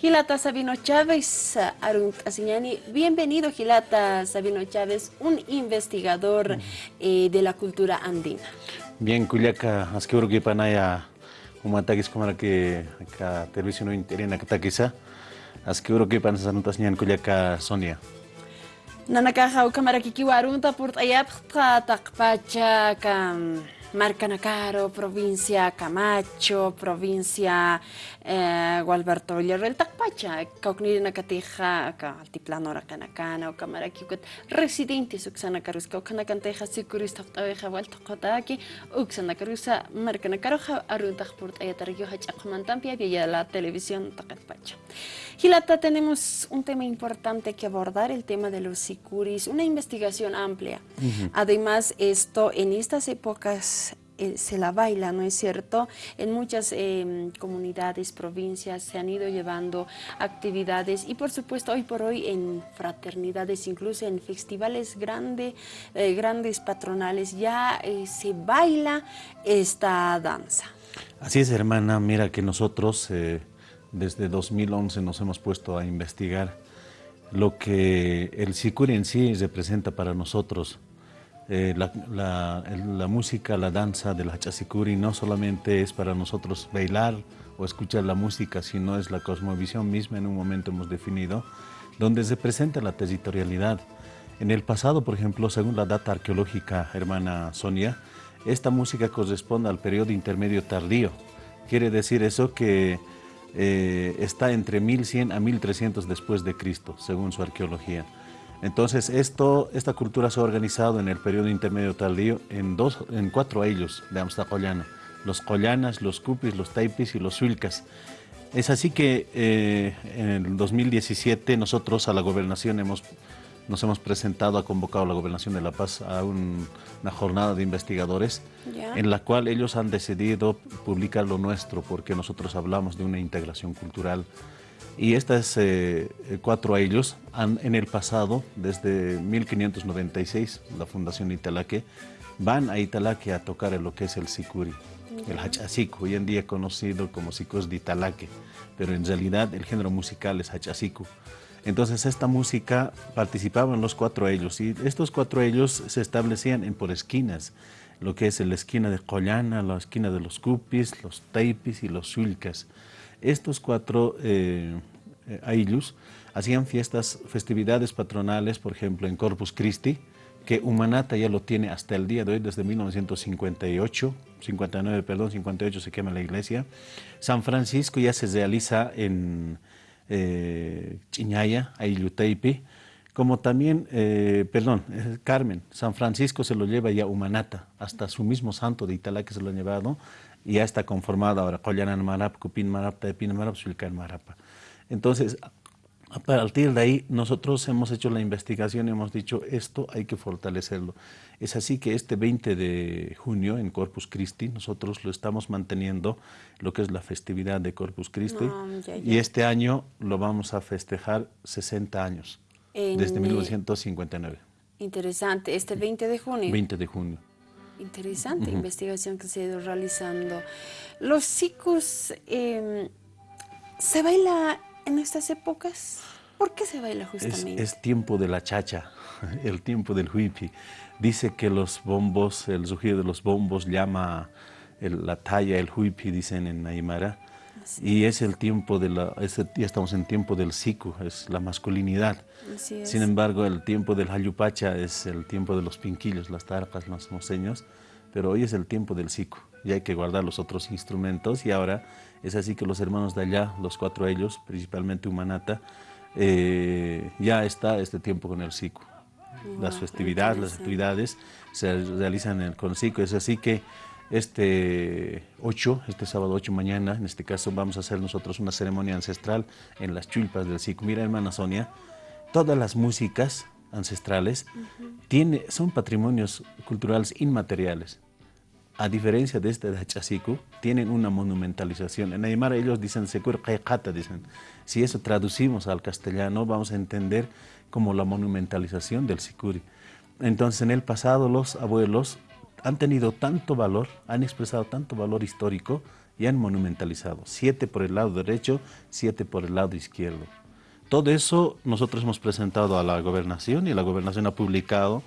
Gilata Sabino Chávez, Arunt Asiñani. Bienvenido, Gilata Sabino Chávez, un investigador eh, de la cultura andina. Bien, Culiaca, que panaya, ataque como que acá televisión interina asqueuro que panaya Asiñani Culiaca Sonia. Nanakaja, cámara kikiwarunta, purtayap, takpacha, kam. Marcanacaro, provincia Camacho, provincia eh, Gualberto Villarreal, Tacpacha, Caucnirina Cateja, Altiplano Racanacana, o Camaraquiucat, residentes Uxana Carusca, Ocanacanteja, Sicurista, Taveja, Valtocotaki, Uxana Carusa, Marcanacaro, Arunta, Port Ayatario, Hachamantampia, y la televisión Tacatpacha. Gilata, tenemos un tema importante que abordar, el tema de los sicuris, una investigación amplia. Además, esto en estas épocas eh, se la baila, ¿no es cierto? En muchas em, comunidades, provincias se han ido llevando actividades y por supuesto hoy por hoy en fraternidades, incluso en festivales grande, eh, grandes patronales, ya eh, se baila esta danza. Así es, hermana. Mira que nosotros desde 2011 nos hemos puesto a investigar lo que el sicuri en sí representa para nosotros. Eh, la, música, la danza del Hachasicuri no solamente es para nosotros bailar o escuchar la música, sino es la cosmovisión misma, en un momento hemos definido, donde se presenta la territorialidad. En el pasado, por ejemplo, según la data arqueológica, hermana Sonia, esta música corresponde al periodo intermedio tardío. Quiere decir eso que eh, está entre 1100 a 1300 después de Cristo, según su arqueología. Entonces, esto, esta cultura se ha organizado en el periodo intermedio tardío en, dos, en cuatro ellos de Amstacollana. Los collanas, los cupis, los taipis y los suilcas. Es así que eh, en el 2017 nosotros a la gobernación hemos, nos hemos presentado, ha convocado a la gobernación de La Paz a una jornada de investigadores en la cual ellos han decidido publicar lo nuestro porque nosotros hablamos de una integración cultural. Y estas eh, cuatro ellos han, en el pasado, desde 1596, la Fundación Italaque, van a Italaque a tocar lo que es el sicuri, el hachasiku, hoy en día conocido como sicos de Italaque, pero en realidad el género musical es hachasiku. Entonces esta música participaban los cuatro ellos y estos cuatro ellos se establecían en por esquinas, lo que es la esquina de Collana, la esquina de los Cupis, los Taipis y los Sulcas. Estos cuatro eh, eh hacían fiestas, festividades patronales, por ejemplo, en Corpus Christi, que Humanata ya lo tiene hasta el día de hoy, desde 1958, 59, perdón, 58 se quema la iglesia. San Francisco ya se realiza en eh, Chiñaya, Aylluteipi, como también, eh, perdón, Carmen, San Francisco se lo lleva ya Humanata, hasta su mismo santo de Italá que se lo ha llevado, y ya está conformado ahora, Marap, Cupin Marap, Marap, Sulcan Marapa. Entonces, a partir de ahí, nosotros hemos hecho la investigación y hemos dicho, esto hay que fortalecerlo. Es así que este 20 de junio, en Corpus Christi, nosotros lo estamos manteniendo, lo que es la festividad de Corpus Christi, y este año lo vamos a festejar 60 años, desde 1959. Interesante, este 20 de junio. 20 de junio. Interesante investigación que se ha ido realizando. Los chicos, em, ¿se baila en estas épocas? ¿Por qué se baila justamente? Es, tiempo de la chacha, el tiempo del huipi. Dice que los bombos, el rugido de los bombos llama la talla, el huipi, dicen en Aymara. Y es el tiempo de la, ya estamos en tiempo del siku, es la masculinidad. Sin embargo, el tiempo del hayupacha es el tiempo de los pinquillos, las tarpas, los moseños, pero hoy es el tiempo del siku y hay que guardar los otros instrumentos y ahora es así que los hermanos de allá, los cuatro ellos, principalmente Humanata, eh, ya está este tiempo con el SICU. las festividades, las actividades se realizan con el SICU, es así que este 8, este sábado 8 mañana, en este caso vamos a hacer nosotros una ceremonia ancestral en las chulpas del SICU. Mira hermana Sonia, todas las músicas ancestrales tiene, son patrimonios culturales inmateriales a diferencia de este de Hachasiku, tienen una monumentalización. En Aymara ellos dicen Sekur dicen. Si eso traducimos al castellano, vamos a entender como la monumentalización del Sikuri. Entonces, en el pasado los abuelos han tenido tanto valor, han expresado tanto valor histórico y han monumentalizado. Siete por el lado derecho, siete por el lado izquierdo. Todo eso nosotros hemos presentado a la gobernación y la gobernación ha publicado,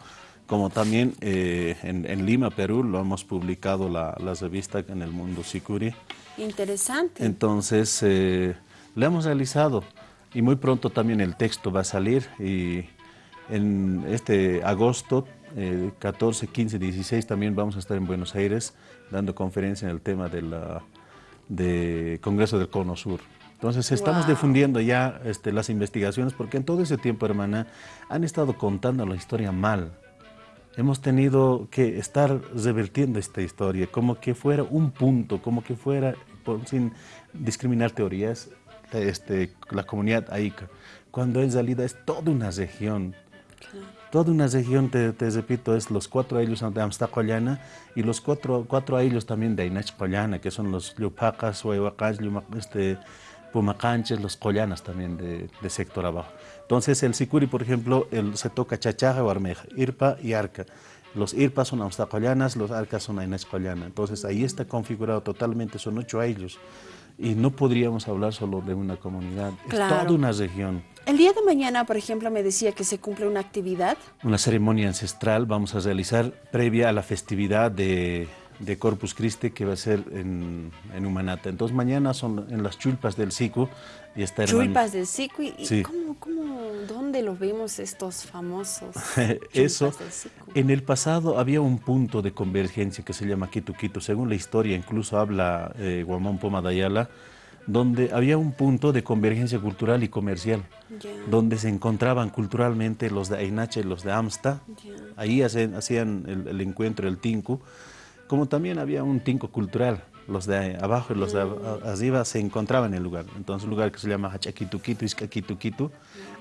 como también eh, en, Lima, Perú, lo hemos publicado la, la revista en el mundo Sicuri. Interesante. Entonces, eh, lo hemos realizado y muy pronto también el texto va a salir y en este agosto, 14, 15, 16 también vamos a estar en Buenos Aires dando conferencia en el tema del de Congreso del Cono Sur. Entonces estamos difundiendo ya este, las investigaciones porque en todo ese tiempo, hermana, han estado contando la historia mal. Hemos tenido que estar revertiendo esta historia, como que fuera un punto, como que fuera, sin discriminar teorías, este, la comunidad aica, cuando en realidad es toda una región. Toda una región, te, repito, es los cuatro años de Amstacollana y los cuatro, cuatro años también de Inachcollana, que son los Llupacas, Huayhuacas, este, Pumacanches, los Collanas también de, de, sector abajo. Entonces el Sicuri, por ejemplo, el, se toca Chachaja o Armeja, Irpa y Arca. Los Irpas son Amstacollanas, los Arcas son Inachcollana. Entonces ahí está configurado totalmente, son ocho años y no podríamos hablar solo de una comunidad, es toda una región. El día de mañana, por ejemplo, me decía que se cumple una actividad. Una ceremonia ancestral vamos a realizar previa a la festividad de, Corpus Christi que va a ser en, en Humanata. Entonces mañana son en las chulpas del Sicu y está Chulpas del Sicu. ¿Y, cómo, dónde lo vemos estos famosos Eso, en el pasado había un punto de convergencia que se llama Quito Quito. Según la historia, incluso habla eh, Guamón Poma Dayala, donde había un punto de convergencia cultural y comercial, donde se encontraban culturalmente los de Ainache y los de Amsta, ahí hacían, el, encuentro, el tinku, como también había un tinku cultural, los de abajo y los de mm. arriba se encontraban en el lugar. Entonces, un lugar que se llama Hachaquituquitu, Iscaquituquitu,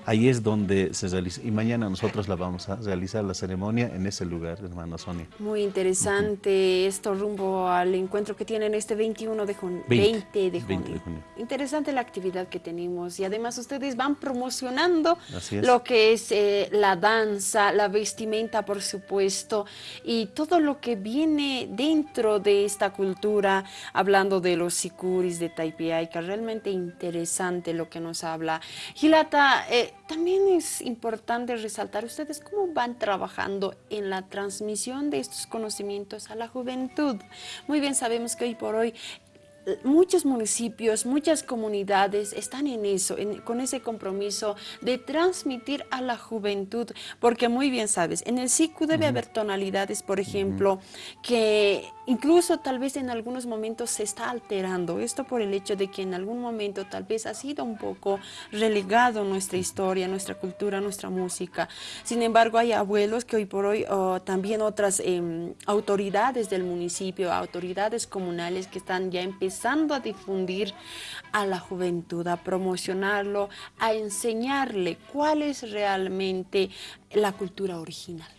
ahí es donde se realiza. Y mañana nosotros la vamos a realizar la ceremonia en ese lugar, hermana Sonia. Muy interesante esto rumbo al encuentro que tienen este 21 de junio. 20, de junio. Interesante la actividad que tenemos y además ustedes van promocionando lo que es eh, la danza, la vestimenta, por supuesto, y todo lo que viene dentro de esta cultura hablando de los sicuris de que realmente interesante lo que nos habla. Gilata, eh, también es importante resaltar ustedes cómo van trabajando en la transmisión de estos conocimientos a la juventud. Muy bien sabemos que hoy por hoy muchos municipios, muchas comunidades están en eso, con ese compromiso de transmitir a la juventud, porque muy bien sabes, en el SICU debe haber tonalidades, por ejemplo, que incluso tal vez en algunos momentos se está alterando, esto por el hecho de que en algún momento tal vez ha sido un poco relegado nuestra historia, nuestra cultura, nuestra música. Sin embargo, hay abuelos que hoy por hoy, también otras em, autoridades del municipio, autoridades comunales que están ya empezando a difundir a la juventud, a promocionarlo, a enseñarle cuál es realmente la cultura original.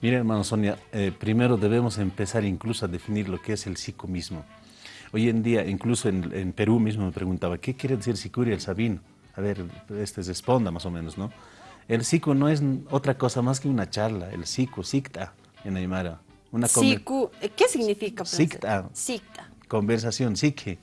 Mira, hermano Sonia, eh, primero debemos empezar incluso a definir lo que es el psico mismo. Hoy en día, incluso en, Perú mismo me preguntaba, ¿qué quiere decir sicuri el sabino? A ver, este responda más o menos, ¿no? El psico no es otra cosa más que una charla, el psico, sikta, en Aymara. Una ¿qué significa? Sikta. Sikta conversación, sí que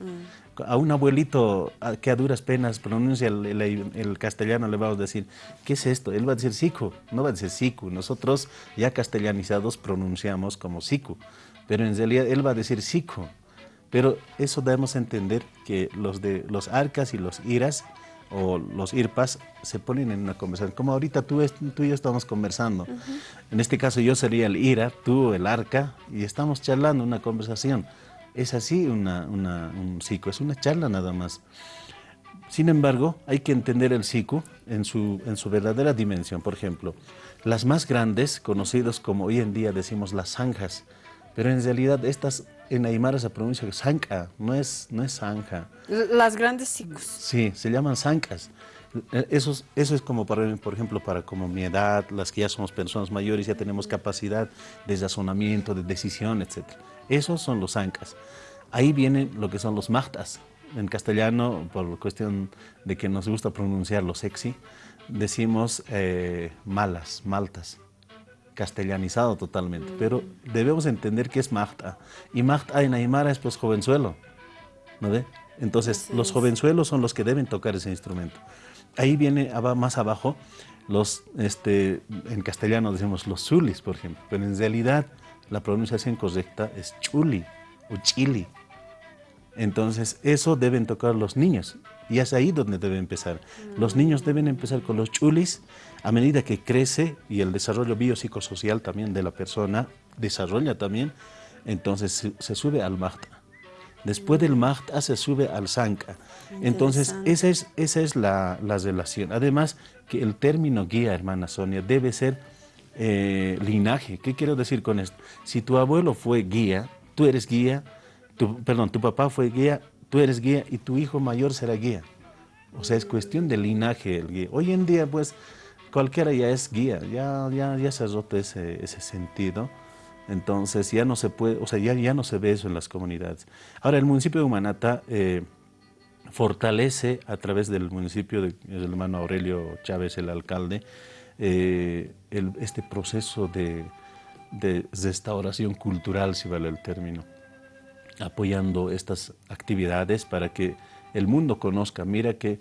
a un abuelito que a duras penas pronuncia el, castellano le vamos a decir, ¿qué es esto? Él va a decir siku, no va a decir siku. Nosotros ya castellanizados pronunciamos como siku, pero en realidad él va a decir siku. Pero eso debemos entender que los de los arcas y los iras o los irpas se ponen en una conversación. Como ahorita tú, tú y yo estamos conversando. En este caso yo sería el ira, tú el arca, y estamos charlando una conversación. Es así una, un psico, es una charla nada más. Sin embargo, hay que entender el psico en su, en su verdadera dimensión. Por ejemplo, las más grandes, conocidas como hoy en día decimos las zanjas, pero en realidad estas en Aymara se pronuncia zanca, no es, no es zanja. Las grandes psicos. Sí, se llaman zancas. Eso, eso es como, para, por ejemplo, para como mi edad, las que ya somos personas mayores, ya tenemos capacidad de razonamiento, de decisión, etc. Esos son los ancas. Ahí vienen lo que son los mahtas. En castellano, por cuestión de que nos gusta pronunciarlo sexy, decimos eh, malas, maltas, castellanizado totalmente. Mm. Pero debemos entender que es mahta. Y mahta en Aymara es pues jovenzuelo. ¿no ve? Entonces, los jovenzuelos son los que deben tocar ese instrumento. Ahí viene más abajo los, este, en castellano decimos los zulis, por ejemplo, pero en realidad la pronunciación correcta es chuli o chili. Entonces, eso deben tocar los niños y es ahí donde debe empezar. Los niños deben empezar con los chulis a medida que crece y el desarrollo biopsicosocial también de la persona desarrolla también, entonces se, sube al mahta. Después del mahta se sube al sanka. Entonces, esa es, esa es la, relación. Además, que el término guía, hermana Sonia, debe ser eh, linaje. ¿Qué quiero decir con esto? Si tu abuelo fue guía, tú eres guía, tu, perdón, tu papá fue guía, tú eres guía y tu hijo mayor será guía. O sea, es cuestión de linaje el guía. Hoy en día, pues, cualquiera ya es guía, ya, ya, ya se ha roto ese, ese sentido. Entonces ya no se puede, o sea, ya, ya no se ve eso en las comunidades. Ahora, el municipio de Humanata eh, fortalece a través del municipio, del hermano Aurelio Chávez, el alcalde, eh, este proceso de, de restauración cultural, si vale el término, apoyando estas actividades para que el mundo conozca. Mira que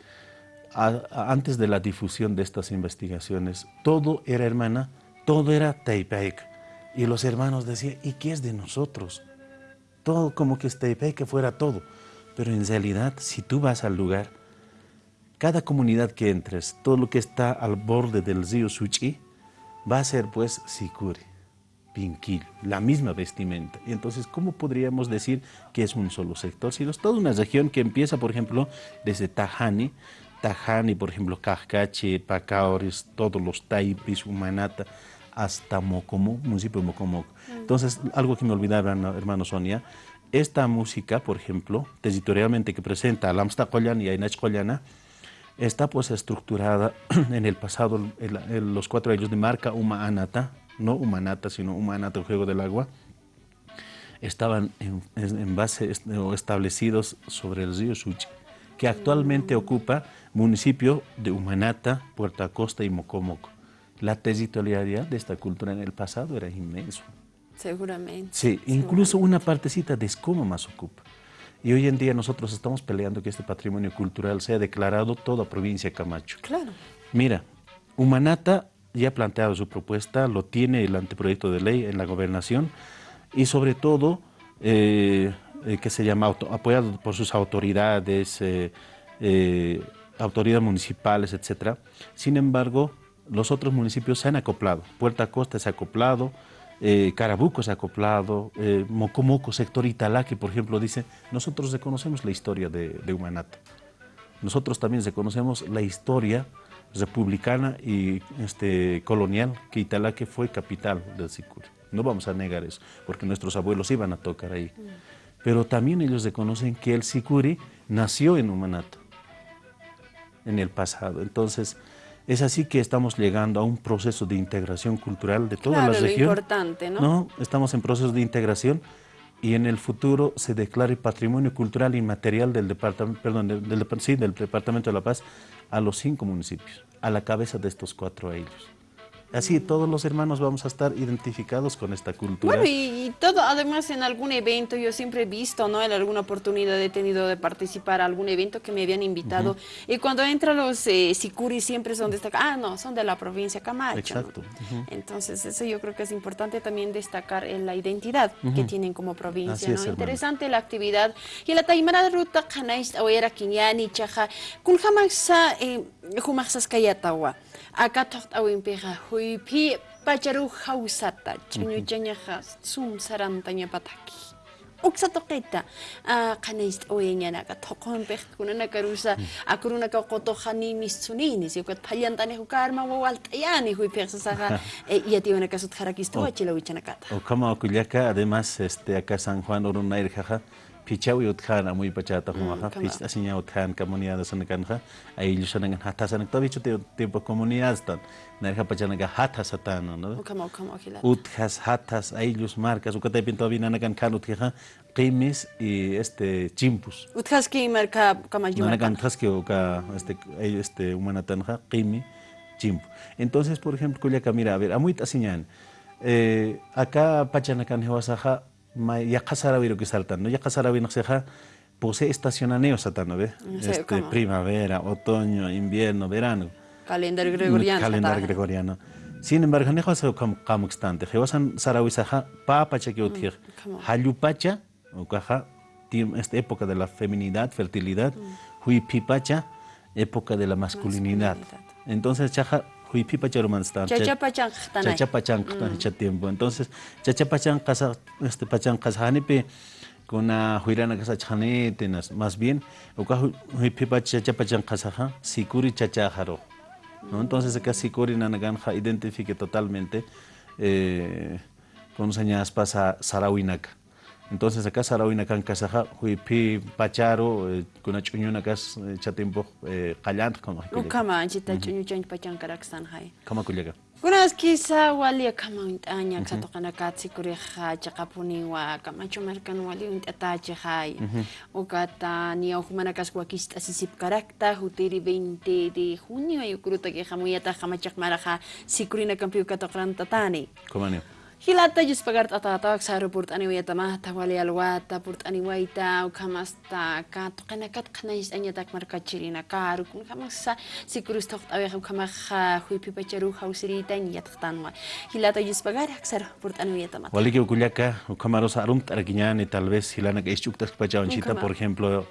antes de la difusión de estas investigaciones, todo era hermana, todo era Taipei. Y los hermanos decían, ¿y qué es de nosotros? Todo como que es Taipei, que fuera todo. Pero en realidad, si tú vas al lugar, cada comunidad que entres, todo lo que está al borde del río Suchi, va a ser pues Sikuri, Pinquil, la misma vestimenta. Entonces, ¿cómo podríamos decir que es un solo sector? Si es toda una región que empieza, por ejemplo, desde Tajani, Tajani, por ejemplo, Cajcache, Pacaores, todos los Taipis, Humanata, hasta Mocomo, municipio de Mocomo. Mm. Entonces, algo que me olvidaba, hermano Sonia, esta música, por ejemplo, territorialmente que presenta a Lamsta y a Inach está pues estructurada en el pasado, en, los cuatro años de marca Humanata, no Humanata, sino Humanata, el juego del agua, estaban en, base o establecidos sobre el río Suchi, que actualmente ocupa municipio de Humanata, Puerto Acosta y Mocomoco. La territorialidad de esta cultura en el pasado era inmenso. Seguramente. Sí, incluso una partecita de Escoma más ocupa. Y hoy en día nosotros estamos peleando que este patrimonio cultural sea declarado toda provincia Camacho. Claro. Mira, Humanata ya ha planteado su propuesta, lo tiene el anteproyecto de ley en la gobernación y sobre todo eh, eh, que se llama apoyado por sus autoridades, eh, autoridades municipales, etcétera. Sin embargo, los otros municipios se han acoplado. Puerta Costa se ha acoplado, eh, Carabuco se ha acoplado, eh, Mocomoco, sector Italaque, por ejemplo, dice, nosotros reconocemos la historia de, de. Nosotros también reconocemos la historia republicana y este, colonial, que Italaque fue capital del Sicuri. No vamos a negar eso, porque nuestros abuelos iban a tocar ahí. Pero también ellos reconocen que el Sicuri nació en Humanato, en el pasado. Entonces, es así que estamos llegando a un proceso de integración cultural de toda la región. importante, ¿no? ¿no? Estamos en proceso de integración y en el futuro se declare patrimonio cultural inmaterial del departamento, perdón, del, sí, del departamento de La Paz a los cinco municipios, a la cabeza de estos cuatro ellos. Así todos los hermanos vamos a estar identificados con esta cultura. Bueno, y, todo, además en algún evento, yo siempre he visto, ¿no? En alguna oportunidad he tenido de participar en algún evento que me habían invitado. Y cuando entran los eh, siempre son destacados. Ah, no, son de la provincia Camacho. Exacto. Entonces, eso yo creo que es importante también destacar en la identidad que tienen como provincia, ¿no? Interesante la actividad. Y la taimara de ruta, canais, o era quiñani, chaja, kun jamasa, eh, акатхорт ауимпера хуипи пачару хаусата чунючаняхас сум сарантаня патаки уксатоққитта аа канаист оянянака тоқонперткунанакаруса акурунака қотоханимиссуниини сиукат палянтани хукаарма вауалтаяни хуиперсасага иатионакасут харакистуачилавичанаката окама окуляка además este acá San Juan Orunairjaja pichawi utkan amuy pachata humaja pich asinya utkan comunidad sana kanja ay lusana hata sana to bicho tipo comunidad tan. Narja pachana hata satano no ukama ukama okila utjas hatas ay lus marcas ukate pinto binana kan kan qimis y este chimpus. Utjas ki marca kama yuma nana kan utjas ki uka este este humana tanja qimi chimpu entonces por ejemplo kullaka mira a ver amuy tasinyan eh, acá pachana kan hewasaja ya kasarawi lo que saltan no ya kasarawi no seja posee estacionamiento satano, ¿ve? Este, primavera, otoño, invierno, verano. Calendario gregoriano. Calendario gregoriano. Sin embargo, no es como obstante. Jewasan sarawisaja papacha que utir. Halupacha, o caja, esta época de la feminidad, fertilidad. Huipipacha, época de la masculinidad. Entonces, chaja huipipacha romanstan. Chachapachan. Chachapachan, tiempo. Entonces, chachapachan, casa, este pachan, casa, kuna huirana tenas más bien uka huipipa chachapachan kasaja sikuri chachajaro ¿no? entonces acá sikuri nanaganja identifique totalmente eh, con señas pasa sarawinaka Entonces acá sarawina kan kasaja huipi pacharo eh, kuna chuñuna kas eh, chatimpo eh, qallant kama hikulla. Ukama anchita chuñu chan pachan karaksan hay. Kama kullaga. Kunas kisa wali kama antaña kato kana katsi kuri ha chakapuni wa kama chumarkan wali untatache hay. Ukata ni ahumana kas wakista sisip karakta hutiri 20 de junio ayukruta que jamuyata jamachakmara ha sikurina kampiu kato karantatani. Kumani. Kumani. Hilata jus pagart atatak saru purt ani wayata mahta wali alwata purt ani wayta u kamasta kat qana is anya tak marka chirina karu kun kamasa sikurus tokt awe kham kama kha hui pipa charu hausiri tan yat khtan wa hilata jus pagar aksar purt ani wayata mahta wali ke kulyaka u kamaro sarum tarakinyani tal vez hilana ke ischuktas pachawan chita por ejemplo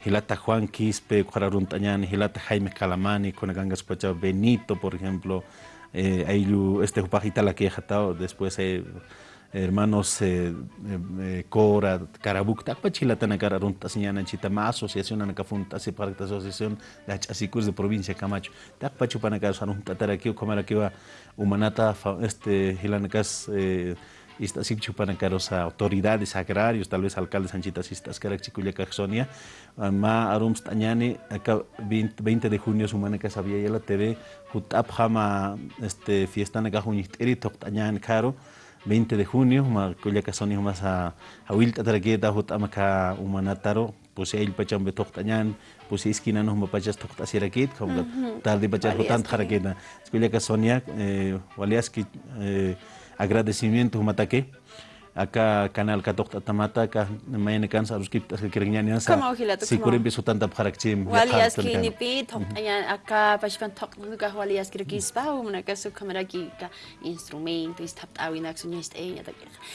Hilata Juan Quispe, Cuararuntañani, Hilata Jaime Calamani, Conagangas Pacha Benito, por ejemplo, eh, Ayu, este Jupajita la que jatao, después eh, hermanos eh, eh, Cora, Carabuk, Takpachila Tanakara Runta Señana Chitama, Asociación Anacafunta, Separata Asociación de Asicus de Provincia Camacho, Takpachu Panacas, Arunta Tarakio, Comarakiwa, Humanata, este Hilanacas, eh, esta sí chupanacaros autoridades agrarios, tal vez alcaldes anchitas estas carachiculia caxonia, ma arums tañani, acá 20 de junio sumana que sabía ya la TV, hutap jama este fiesta na juniteri tañani caro, 20 de junio, ma culia caxonia más a a wilta taraqueta hutama ka umanataro, pues el pacham betok tañan, pues esquina no mapachas tok asirakit, como tarde pachas hutant jaraqueta. Culia caxonia, eh, waliaski eh, agradecimiento mataque acá canal 14 tamata acá me encanta saber que te quiero ni nada si quiero empiezo tanta para que chim walias que ni pito acá pues van toc nunca walias quiero que es pa una casa cámara que ya, instrumento y está a winax un